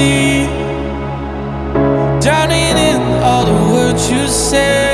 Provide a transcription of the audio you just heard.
see. Drowning in all the words you say